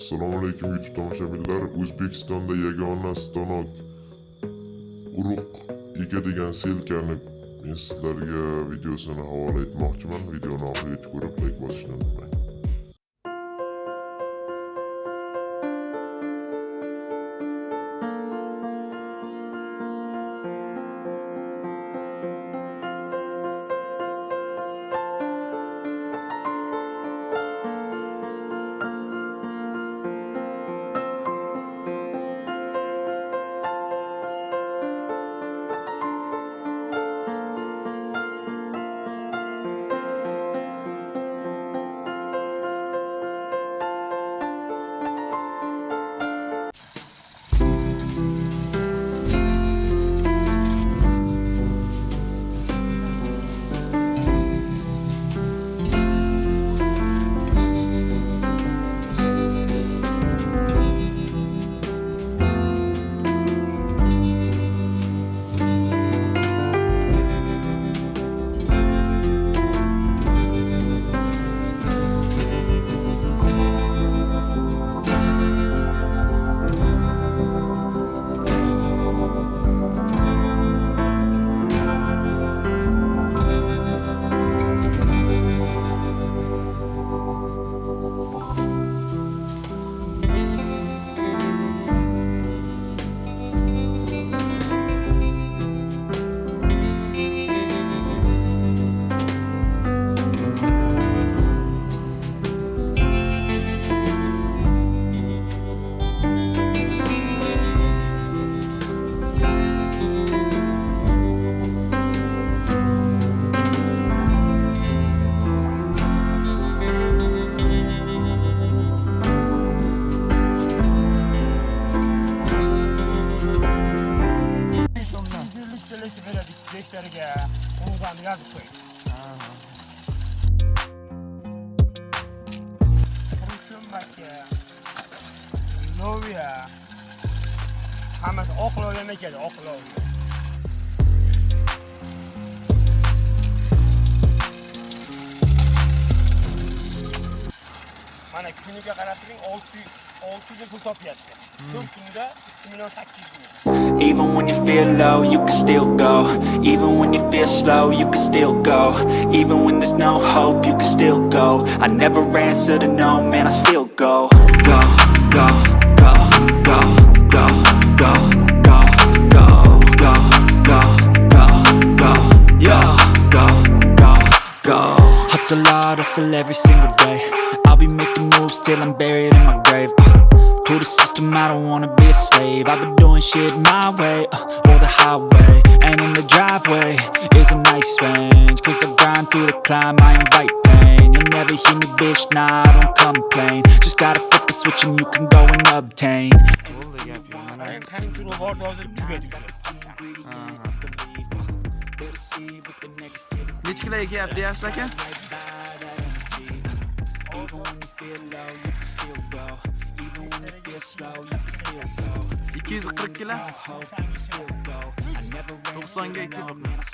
assalomu alaykum youtube tomoshabinlar. O'zbekistonda yagona stanok urug' degan selkani men sizlarga videosini havola etmoqchiman. Videoni oxirigacha ko'rib layk bosishni unutmang. o'zlariga qo'ng'izlarni yozib qo'ying qurshun maka loviya hammasi oqlovdan kuniga qarab turing olti yuz olti yuz pul topyapti to'rt kunda ikki million ming Even when you feel low, you can still go. Even when you feel slow, you can still go. Even when there's no hope, you can still go. I never answer to no, man, I still go, go, go, go, go, go, go, Hard, hustle every single day. I'll be making moves till I'm buried in my grave. Uh. To the system, I don't wanna be a slave. I've been doing shit my way, uh, or the highway And in the driveway is a nice range. Cause I grind through the climb, I invite pain. You'll never hear me, bitch, nah, I don't complain. Just gotta flip the switch and you can go and obtain even when you feel low, you can still go. Even when you feel slow, you can still go. 240 kilo 92 92